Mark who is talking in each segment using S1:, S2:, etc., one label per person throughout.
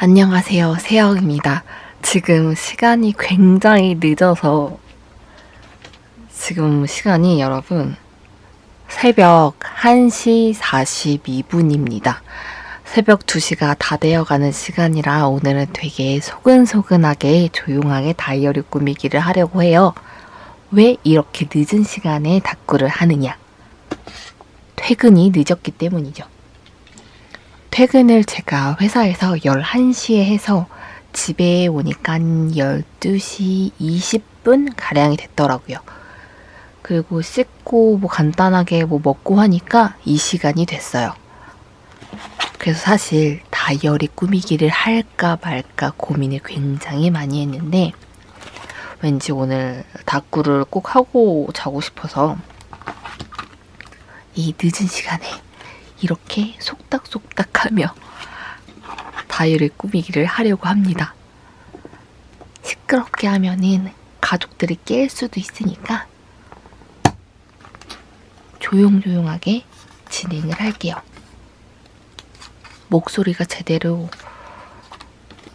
S1: 안녕하세요. 세영입니다. 지금 시간이 굉장히 늦어서 지금 시간이 여러분 새벽 1시 42분입니다. 새벽 2시가 다 되어가는 시간이라 오늘은 되게 소근소근하게 조용하게 다이어리 꾸미기를 하려고 해요. 왜 이렇게 늦은 시간에 다꾸를 하느냐? 퇴근이 늦었기 때문이죠. 퇴근을 제가 회사에서 11시에 해서 집에 오니까 12시 20분 가량이 됐더라고요. 그리고 씻고 뭐 간단하게 뭐 먹고 하니까 이 시간이 됐어요. 그래서 사실 다이어리 꾸미기를 할까 말까 고민을 굉장히 많이 했는데 왠지 오늘 다꾸를 꼭 하고 자고 싶어서 이 늦은 시간에 이렇게 속닥속닥 하며 다이어리 꾸미기를 하려고 합니다. 시끄럽게 하면은 가족들이 깰 수도 있으니까 조용조용하게 진행을 할게요. 목소리가 제대로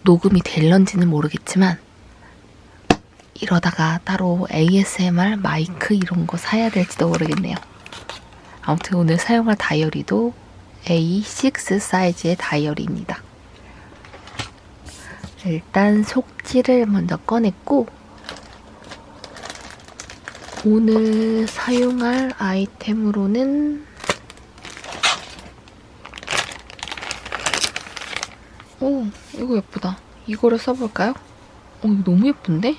S1: 녹음이 될런지는 모르겠지만 이러다가 따로 ASMR 마이크 이런 거 사야 될지도 모르겠네요. 아무튼 오늘 사용할 다이어리도 A6 사이즈의 다이어리입니다. 일단 속지를 먼저 꺼냈고 오늘 사용할 아이템으로는 오 이거 예쁘다. 이거를 써볼까요? 어 이거 너무 예쁜데?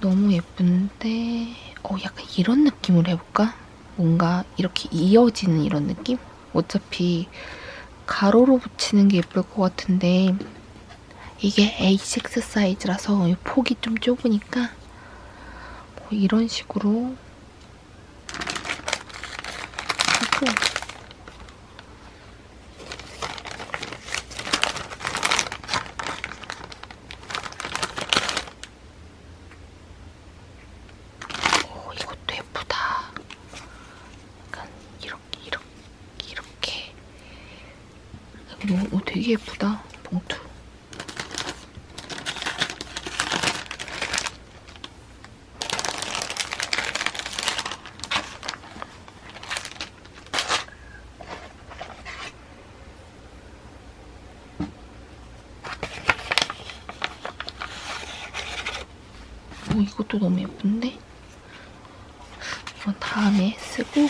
S1: 너무 예쁜데 어 약간 이런 느낌으로 해볼까? 뭔가 이렇게 이어지는 이런 느낌? 어차피 가로로 붙이는 게 예쁠 것 같은데 이게 A6 사이즈라서 폭이 좀 좁으니까 뭐 이런 식으로 하고 오 이것도 예쁘다. 약간 이렇게 이렇게 이렇게 오, 오 되게 예쁘다 봉투. 오 이것도 너무 예쁜데? 이건 다음에 쓰고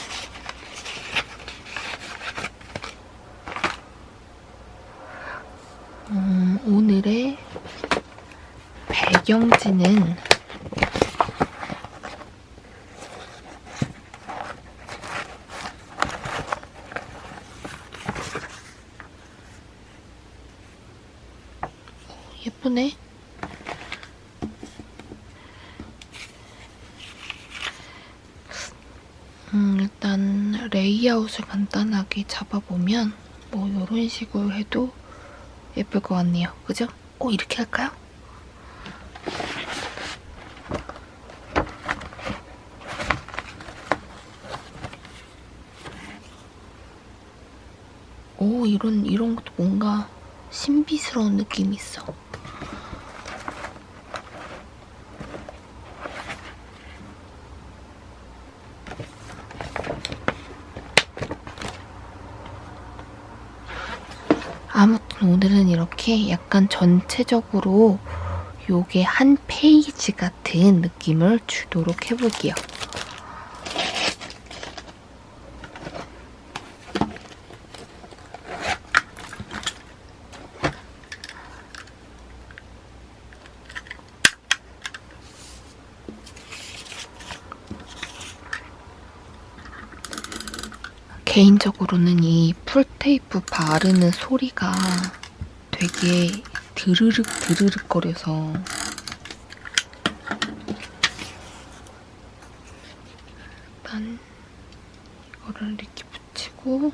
S1: 음, 오늘의 배경지는 예쁘네. 음, 일단 레이아웃을 간단하게 잡아보면 뭐 이런 식으로 해도 예쁠 것 같네요. 그죠? 오, 이렇게 할까요? 오, 이런, 이런 것도 뭔가 신비스러운 느낌이 있어. 아무튼 오늘은 이렇게 약간 전체적으로 요게 한 페이지 같은 느낌을 주도록 해볼게요. 개인적으로는 이 풀테이프 바르는 소리가 되게 드르륵 드르륵 거려서 일단 이거를 이렇게 붙이고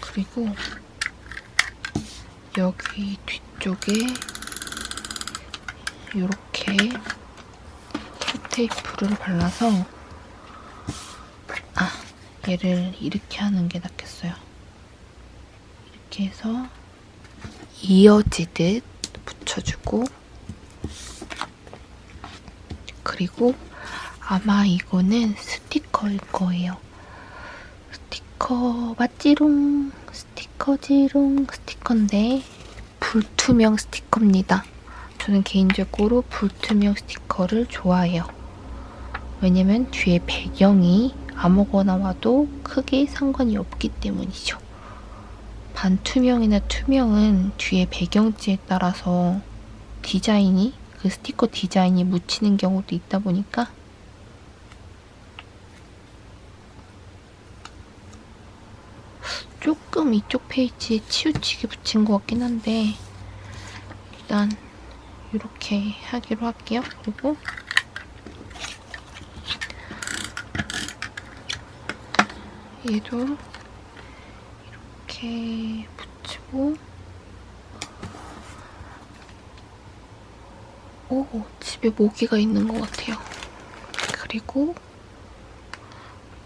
S1: 그리고 여기 뒤쪽에 테이프를 발라서 얘를 이렇게 하는 게 낫겠어요. 이렇게 해서 이어지듯 붙여주고 그리고 아마 이거는 스티커일 거예요. 스티커 맞지롱 스티커지롱 스티커인데 불투명 스티커입니다. 저는 개인적으로 불투명 스티커를 좋아해요. 왜냐면 뒤에 배경이 아무거나 와도 크게 상관이 없기 때문이죠. 반투명이나 투명은 뒤에 배경지에 따라서 디자인이 그 스티커 디자인이 묻히는 경우도 있다 보니까 조금 이쪽 페이지에 치우치게 붙인 것 같긴 한데 일단 이렇게 하기로 할게요. 그리고 얘도 이렇게 붙이고 오 집에 모기가 있는 것 같아요. 그리고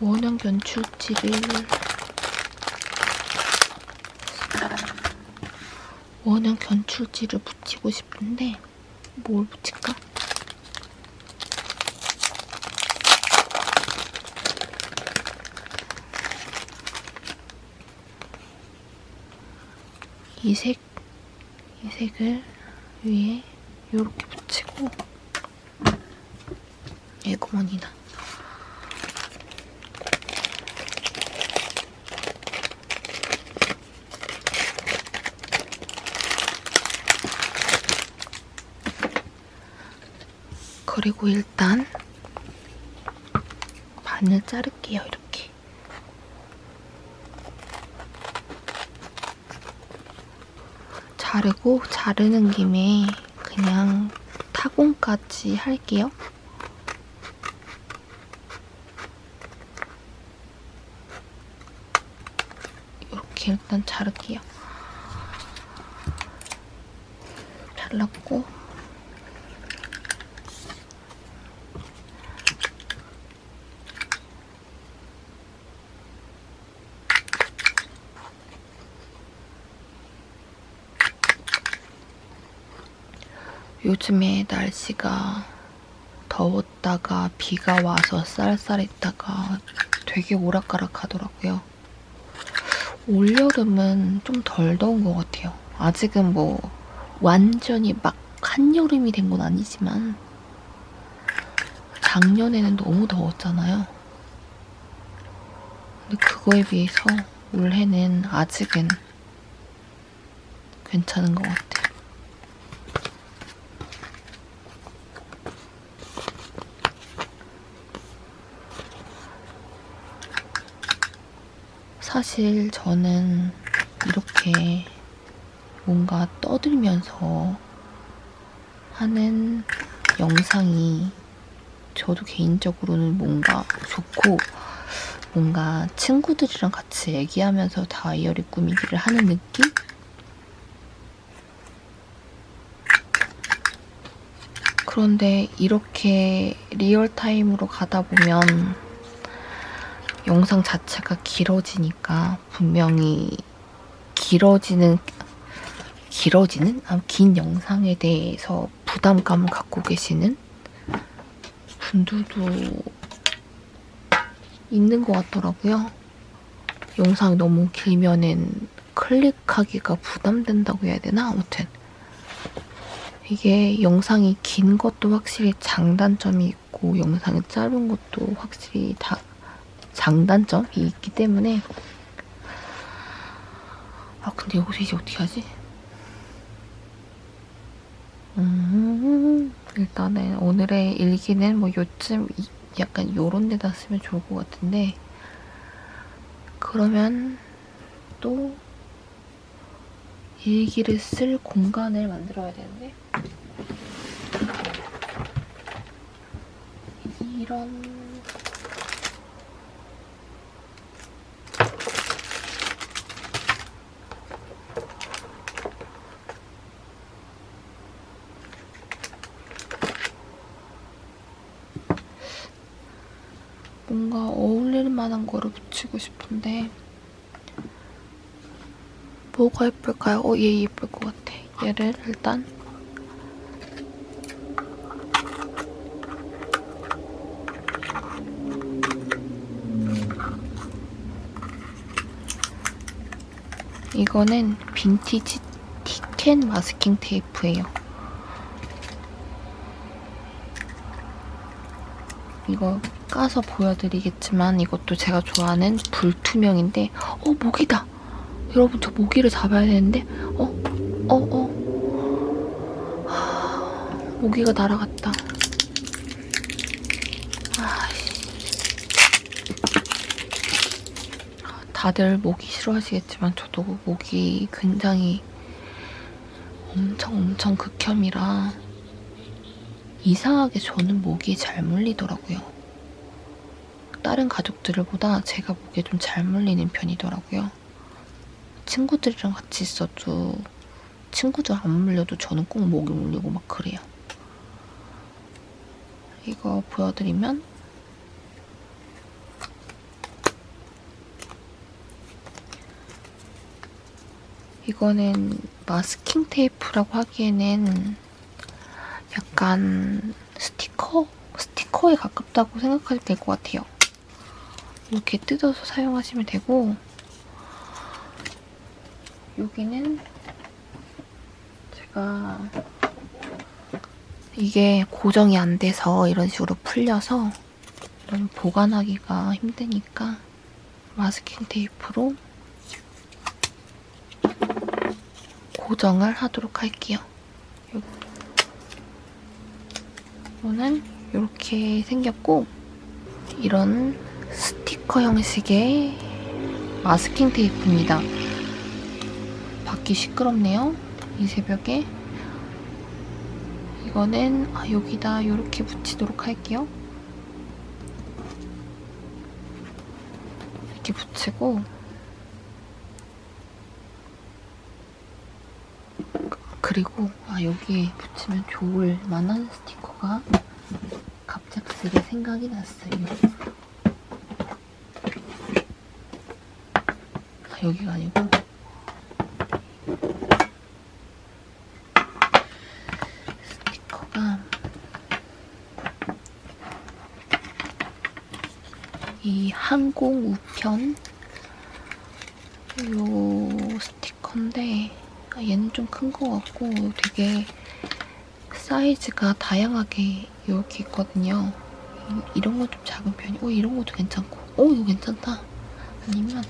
S1: 원형 연출지를 원형 견출지를 붙이고 싶은데 뭘 붙일까? 이 색, 이 색을 위에 이렇게 붙이고 에고머니나 그리고 일단 반을 자를게요, 이렇게. 자르고 자르는 김에 그냥 타공까지 할게요. 이렇게 일단 자를게요. 잘랐고 요즘에 날씨가 더웠다가 비가 와서 쌀쌀했다가 되게 오락가락 하더라고요. 올여름은 좀 덜 더운 것 같아요. 아직은 뭐 완전히 막 한여름이 된 건 아니지만 작년에는 너무 더웠잖아요. 근데 그거에 비해서 올해는 아직은 괜찮은 것 같아요. 사실 저는 이렇게 뭔가 떠들면서 하는 영상이 저도 개인적으로는 뭔가 좋고 뭔가 친구들이랑 같이 얘기하면서 다이어리 꾸미기를 하는 느낌? 그런데 이렇게 real time으로 가다 보면 영상 자체가 길어지니까 분명히 길어지는 길어지는 아, 긴 영상에 대해서 부담감을 갖고 계시는 분들도 있는 것 같더라고요. 영상이 너무 길면은 클릭하기가 부담된다고 해야 되나? 아무튼 이게 영상이 긴 것도 확실히 장단점이 있고 영상이 짧은 것도 확실히 다 장단점이 있기 때문에. 아 근데 여기서 이제 어떻게 하지? 음, 일단은 오늘의 일기는 뭐 요쯤 약간 요런 데다 쓰면 좋을 것 같은데. 그러면 또 일기를 쓸 공간을 만들어야 되는데. 이런 뭔가 어울릴 만한 거를 붙이고 싶은데 뭐가 예쁠까요? 어, 얘 예쁠 것 같아. 얘를 일단 이거는 빈티지 티캔 마스킹 테이프예요. 이거 까서 보여드리겠지만 이것도 제가 좋아하는 불투명인데 어 모기다! 여러분 저 모기를 잡아야 되는데 어? 어? 어? 하, 모기가 날아갔다. 다들 모기 싫어하시겠지만 저도 모기 굉장히 엄청 엄청 극혐이라 이상하게 저는 모기에 잘 물리더라고요. 다른 가족들보다 제가 모기에 좀 잘 물리는 편이더라고요. 친구들이랑 같이 있어도 친구들 안 물려도 저는 꼭 모기 물리고 막 그래요. 이거 보여드리면 이거는 마스킹 테이프라고 하기에는 약간 스티커? 스티커에 가깝다고 생각하셔도 될 것 같아요. 이렇게 뜯어서 사용하시면 되고 여기는 제가 이게 고정이 안 돼서 이런 식으로 풀려서 이런 보관하기가 힘드니까 마스킹 테이프로 고정을 하도록 할게요. 이거는 이렇게 생겼고 이런 스티커 형식의 마스킹 테이프입니다. 받기 시끄럽네요. 이 새벽에 이거는 아, 여기다 이렇게 붙이도록 할게요. 이렇게 붙이고 그리고 아 여기에 붙이면 좋을 만한 스티커가 갑작스레 생각이 났어요. 여기가 아니고 스티커가 이 항공 우편 요 스티커인데 아, 얘는 좀 큰 것 같고 되게 사이즈가 다양하게 이렇게 있거든요. 이런 거좀 작은 편이. 오 이런 것도 괜찮고. 오 이거 괜찮다. 아니면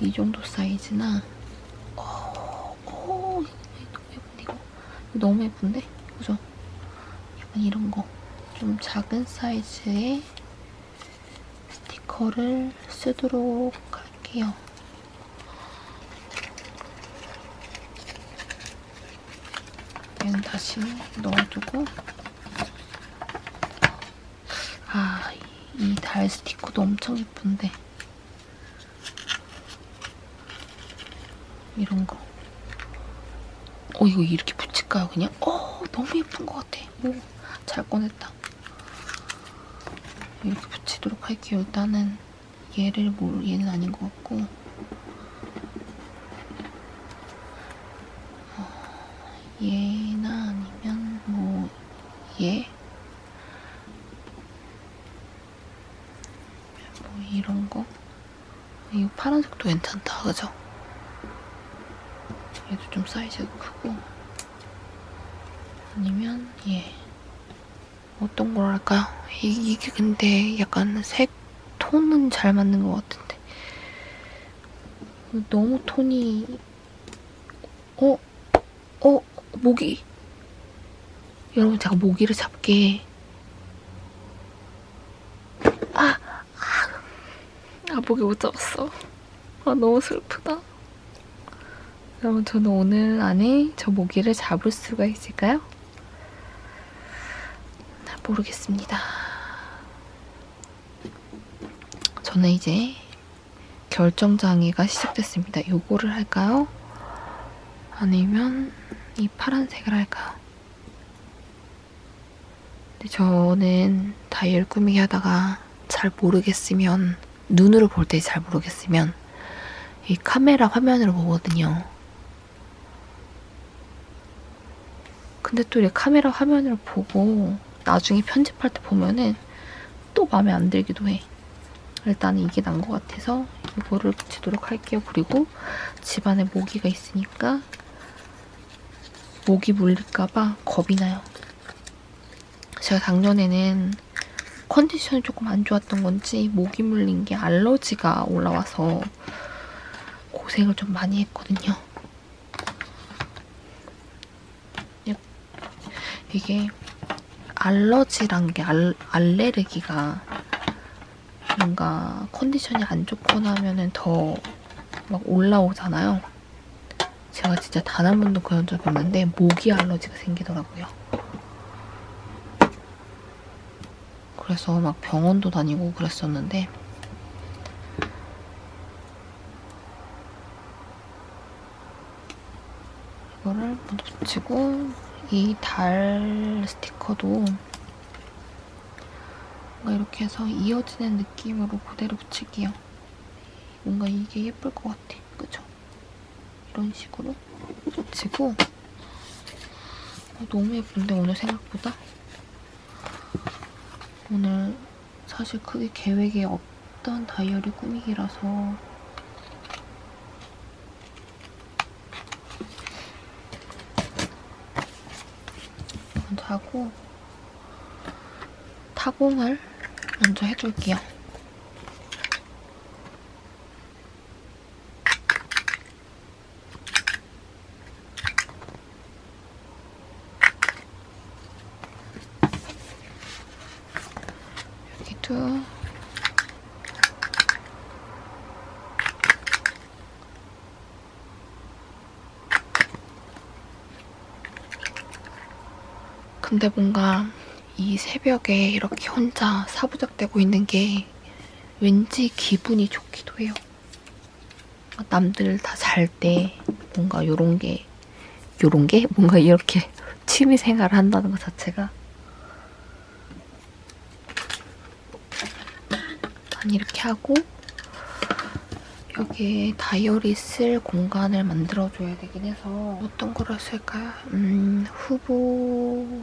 S1: 이 정도 사이즈나. 오, 오 너무 예쁜데. 이거 너무 예쁜데? 그죠? 약간 이런 거. 좀 작은 사이즈의 스티커를 쓰도록 할게요. 얘는 다시 넣어두고 아, 이 달 스티커도 엄청 예쁜데 이런 거. 어, 이거 이렇게 붙일까요, 그냥? 어, 너무 예쁜 것 같아. 오, 잘 꺼냈다. 이렇게 붙이도록 할게요. 일단은 얘를 뭐, 얘는 아닌 것 같고 얘나 아니면 뭐 얘? 뭐 이런 거? 이 파란색도 괜찮다, 그죠? 얘도 좀 사이즈가 크고 아니면 얘 걸 할까요? 이게 근데 약간 색 톤은 잘 맞는 것 같은데 너무 톤이 어? 어? 모기. 여러분 제가 모기를 잡게 아, 아, 아 모기 못 잡았어. 아 너무 슬프다. 여러분 저는 오늘 안에 저 모기를 잡을 수가 있을까요? 모르겠습니다. 저는 이제 결정장애가 시작됐습니다. 요거를 할까요? 아니면 이 파란색을 할까요? 근데 저는 다이얼 꾸미기 하다가 잘잘 모르겠으면 눈으로 볼 때 잘 모르겠으면 이 카메라 화면으로 보거든요. 근데 또 이렇게 카메라 화면으로 보고 나중에 편집할 때 보면은 또 마음에 안 들기도 해. 일단은 이게 난 것 같아서 이거를 붙이도록 할게요. 그리고 집안에 모기가 있으니까 모기 물릴까봐 겁이 나요. 제가 작년에는 컨디션이 조금 안 좋았던 건지 모기 물린 게 알러지가 올라와서 고생을 좀 많이 했거든요. 이게 알러지란 게 알, 알레르기가 뭔가 컨디션이 안 좋거나 하면은 더 막 올라오잖아요. 제가 진짜 단 한 번도 그런 적이 없는데 모기 알러지가 생기더라고요. 그래서 막 병원도 다니고 그랬었는데 이거를 먼저 붙이고 이 달 스티커도 뭔가 이렇게 해서 이어지는 느낌으로 그대로 붙일게요. 뭔가 이게 예쁠 것 같아. 그죠? 이런 식으로 붙이고 어, 너무 예쁜데 오늘 생각보다? 오늘 사실 크게 계획에 없던 다이어리 꾸미기라서 먼저 하고 타공을 먼저 해줄게요. 여기도 근데 뭔가 이 새벽에 이렇게 혼자 사부작되고 있는 게 왠지 기분이 좋기도 해요. 남들 다 잘 때 뭔가 요런 게 요런 게 뭔가 이렇게 취미 생활을 한다는 것 자체가 난 이렇게 하고 여기에 다이어리 쓸 공간을 만들어줘야 되긴 해서 어떤 거를 쓸까요? 음, 후보...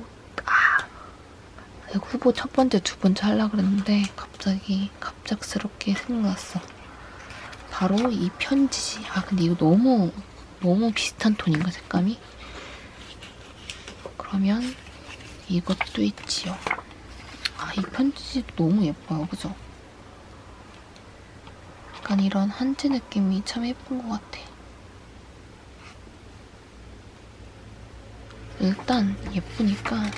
S1: 후보 첫 번째, 두 번째 하려고 그랬는데 갑자기 갑작스럽게 생각났어. 바로 이 편지지. 아 근데 이거 너무 너무 비슷한 톤인가 색감이? 그러면 이것도 있지요. 아 이 편지지 너무 예뻐요. 그죠? 약간 이런 한지 느낌이 참 예쁜 것 같아. 일단 예쁘니까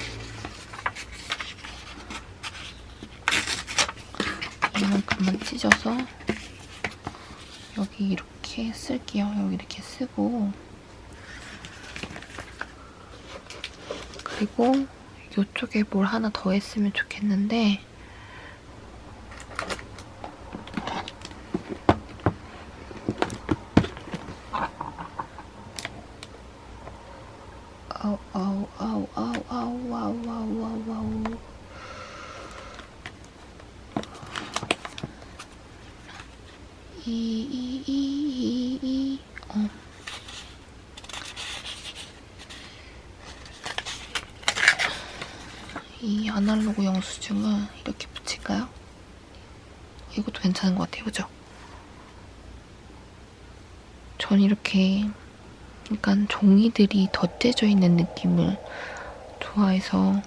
S1: 이만큼만 찢어서 여기 이렇게 쓸게요. 여기 이렇게 쓰고. 그리고 이쪽에 뭘 하나 더 했으면 좋겠는데. 아우 아우 아우 아우 아우 아우 아우 아우 아우 어. 이 아날로그 영수증을 이렇게 붙일까요? 이것도 괜찮은 것 같아요, 그죠? 전 이렇게 약간 종이들이 덧대져 있는 느낌을 좋아해서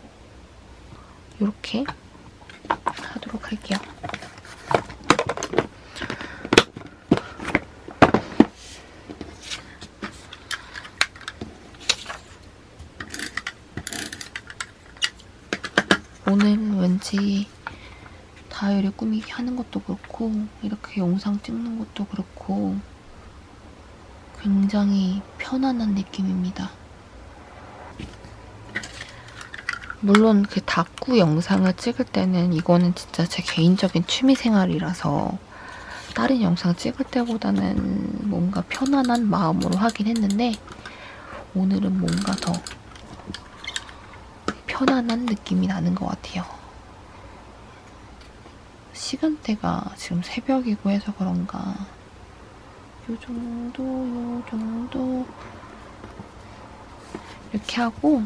S1: 이렇게 하도록 할게요. 오늘 왠지 다이어리 꾸미기 하는 것도 그렇고 이렇게 영상 찍는 것도 그렇고 굉장히 편안한 느낌입니다. 물론 그 다꾸 영상을 찍을 때는 이거는 진짜 제 개인적인 취미생활이라서 다른 영상 찍을 때보다는 뭔가 편안한 마음으로 하긴 했는데 오늘은 뭔가 더 편안한 느낌이 나는 것 같아요. 시간대가 지금 새벽이고 해서 그런가 요 정도 요 정도 이렇게 하고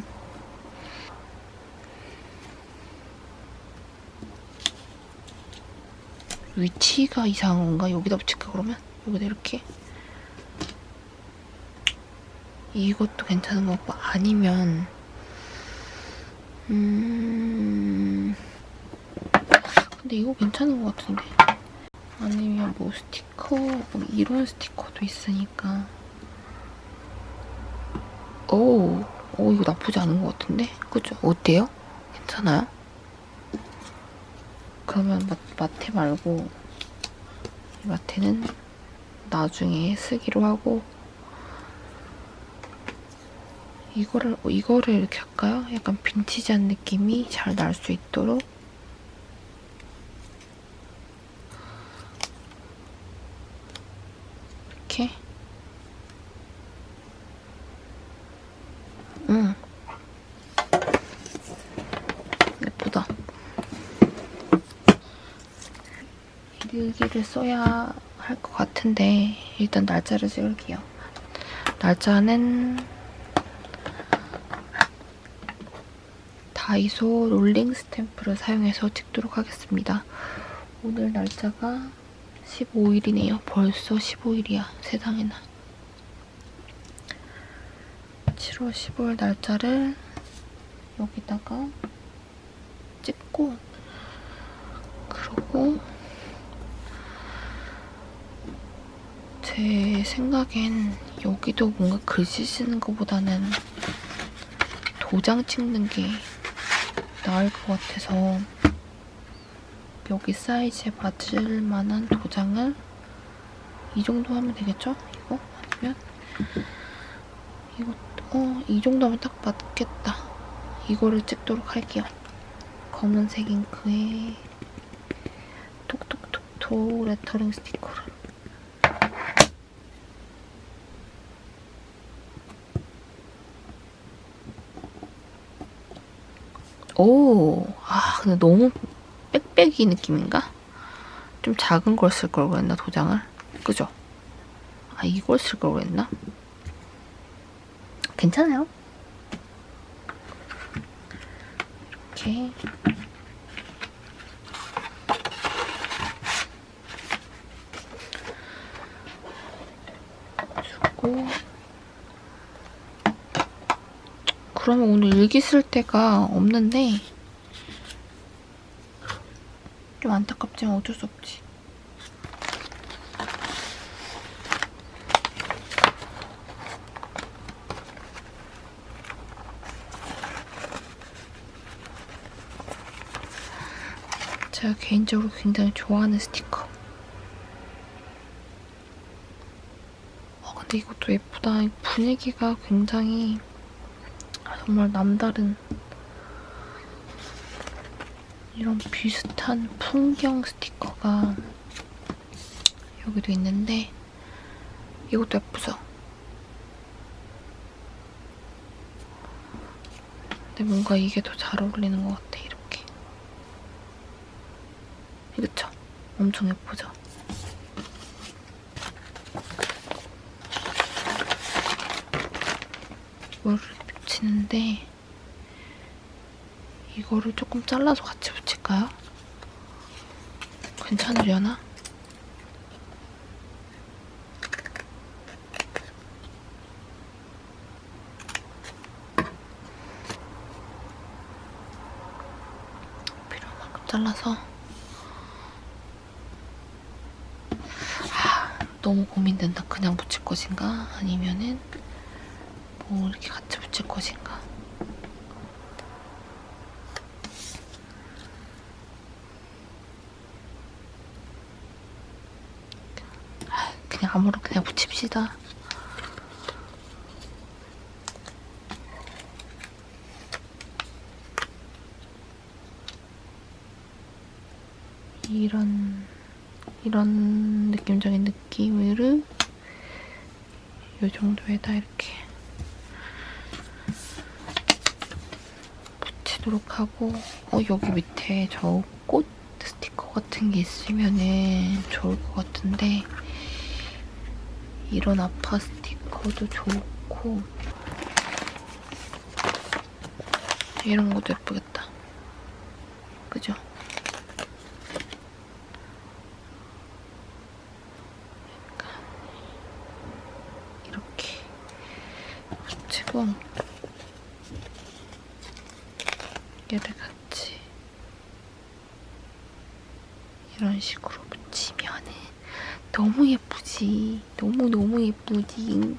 S1: 위치가 이상한 건가? 여기다 붙일까 그러면? 여기다 이렇게 이것도 괜찮은 것 같고 아니면 음 근데 이거 괜찮은 것 같은데 아니면 뭐 스티커 뭐 이런 스티커도 있으니까 오, 오 이거 나쁘지 않은 것 같은데 그죠? 어때요? 괜찮아요? 그러면 마, 마테 말고 이 마테는 나중에 쓰기로 하고 이거를 이거를 이렇게 할까요? 약간 빈티지한 느낌이 잘 날 수 있도록. 이렇게. 응 예쁘다. 일기를 써야 할 것 같은데 일단 날짜를 찍을게요. 날짜는 다이소 롤링 스탬프를 사용해서 찍도록 하겠습니다. 오늘 날짜가 15일이네요. 벌써 15일이야. 세상에나. 7월 15일 날짜를 여기다가 찍고 그러고 제 생각엔 여기도 뭔가 글씨 쓰는 것보다는 도장 찍는 게 나을 것 같아서 여기 사이즈에 맞을 만한 도장을 이 정도 하면 되겠죠? 이거? 아니면 이거 어, 이 정도 하면 딱 맞겠다. 이거를 찍도록 할게요. 검은색 잉크에 톡톡톡톡 레터링 스티커를 오, 아, 근데 너무 빽빽이 느낌인가? 좀 작은 걸 쓸 걸 그랬나, 도장을? 그죠? 아, 이걸 쓸 걸 그랬나? 괜찮아요. 이렇게. 주고. 그러면 오늘 일기 쓸 데가 없는데 좀 안타깝지만 어쩔 수 없지. 제가 개인적으로 굉장히 좋아하는 스티커. 어, 근데 이것도 예쁘다. 분위기가 굉장히 정말 남다른 이런 비슷한 풍경 스티커가 여기도 있는데 이것도 예쁘죠? 근데 뭔가 이게 더 잘 어울리는 것 같아 이렇게 그쵸? 엄청 예쁘죠? 이거를 붙이는데 이거를 조금 잘라서 같이 붙일까요? 괜찮으려나? 필요한 만큼 잘라서 아, 너무 고민된다. 그냥 붙일 것인가? 아니면은 뭐 이렇게 같이 붙일 것인가? 그냥 아무렇게 그냥 붙입시다. 이런 이런 느낌적인 느낌으로 이 정도에다 이렇게 붙이도록 하고 어 여기 밑에 저 꽃 스티커 같은 게 있으면 은 좋을 것 같은데 이런 아파 스티커도 좋고 이런 것도 예쁘겠다. 그죠? 이렇게 붙이고 얘를 같이 이런 식으로 붙이면은 너무 예쁘지. 너무 너무 예쁘지.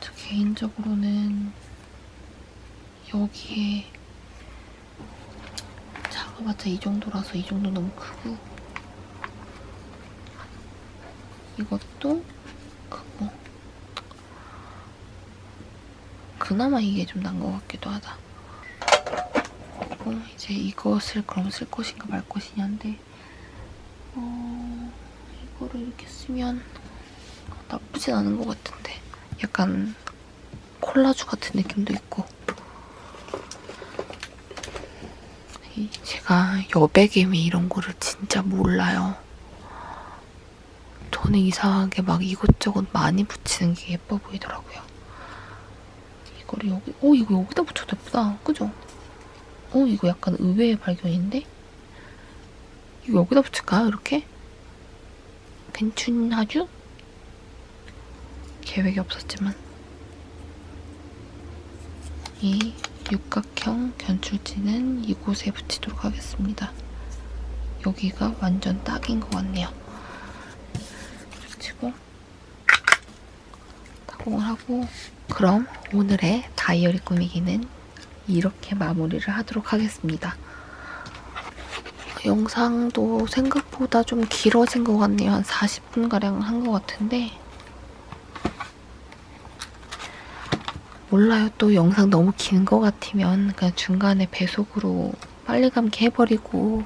S1: 저 개인적으로는 여기에 작아봤자 이 정도라서 이 정도 너무 크고 이것도 크고 그나마 이게 좀 난 것 같기도 하다. 그리고 이제 이것을 그럼 쓸 것인가 말 것이냐인데 어, 이거를 이렇게 쓰면 나쁘진 않은 것 같은데 약간 콜라주 같은 느낌도 있고 이- 제가 여백임이 이런 거를 진짜 몰라요. 저는 이상하게 막 이것저것 많이 붙이는 게 예뻐 보이더라고요. 이거를 여기, 어, 이거 여기다 붙여도 예쁘다. 그죠? 어, 이거 약간 의외의 발견인데? 이거 여기다 붙일까요? 이렇게? 괜찮아주? 계획이 없었지만. 이 육각형 견출지는 이곳에 붙이도록 하겠습니다. 여기가 완전 딱인 것 같네요. 붙이고 타공을 하고 그럼 오늘의 다이어리 꾸미기는 이렇게 마무리를 하도록 하겠습니다. 영상도 생각보다 좀 길어진 것 같네요. 한 40분가량 한것 같은데 몰라요. 또 영상 너무 긴 것 같으면 그냥 중간에 배속으로 빨리 감기 해버리고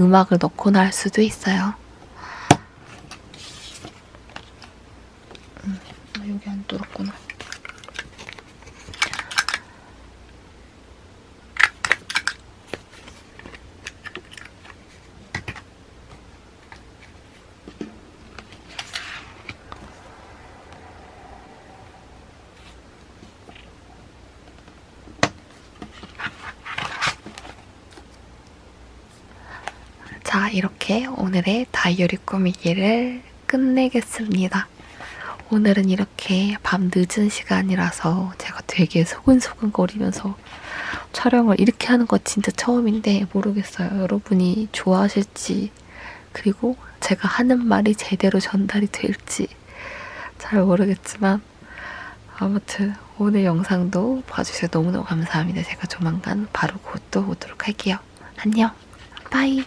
S1: 음악을 넣거나 할 수도 있어요. 음, 여기 안 뚫었구나. 자, 이렇게 오늘의 다이어리 꾸미기를 끝내겠습니다. 오늘은 이렇게 밤 늦은 시간이라서 제가 되게 소근소근 거리면서 촬영을 이렇게 하는 거 진짜 처음인데 모르겠어요. 여러분이 좋아하실지 그리고 제가 하는 말이 제대로 전달이 될지 잘 모르겠지만 아무튼 오늘 영상도 봐주셔서 너무너무 감사합니다. 제가 조만간 바로 곧 또 오도록 할게요. 안녕. 바이.